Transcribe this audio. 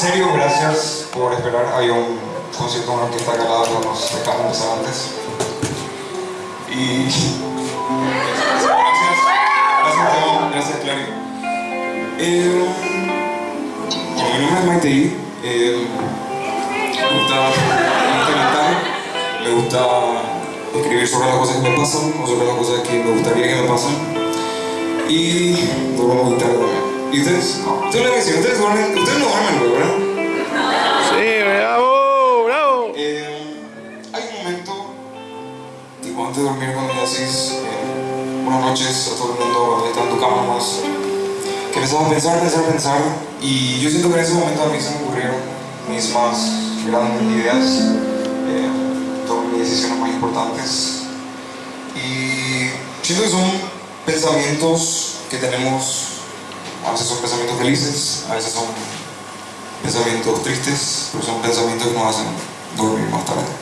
serio, gracias por esperar. Había un concierto en que está acá al lado, pero nos dejamos antes. Y... Gracias. Gracias. Gracias, Clary. Eh, mi nombre es Maite. Eh, me gusta, me gusta cantar, me gusta escribir sobre las cosas que me pasan o sobre las cosas que me gustaría que me pasen. Y toco guitarra también. ¿Y ustedes? No. Ustedes decir, ustedes, no duermen luego, ¿verdad? Sí, bravo, bravo. Eh, hay un momento, tipo antes de dormir, cuando le decís eh, buenas noches a todo el mundo, está en tu cama nomás, que empezás a pensar, pensar, pensar, y yo siento que en ese momento a mí se me ocurrieron mis más grandes ideas, eh, todas mis decisiones más importantes, y siento que son pensamientos que tenemos, a veces son pensamientos felices, a veces son pensamientos tristes, pero son pensamientos que nos hacen dormir más tarde.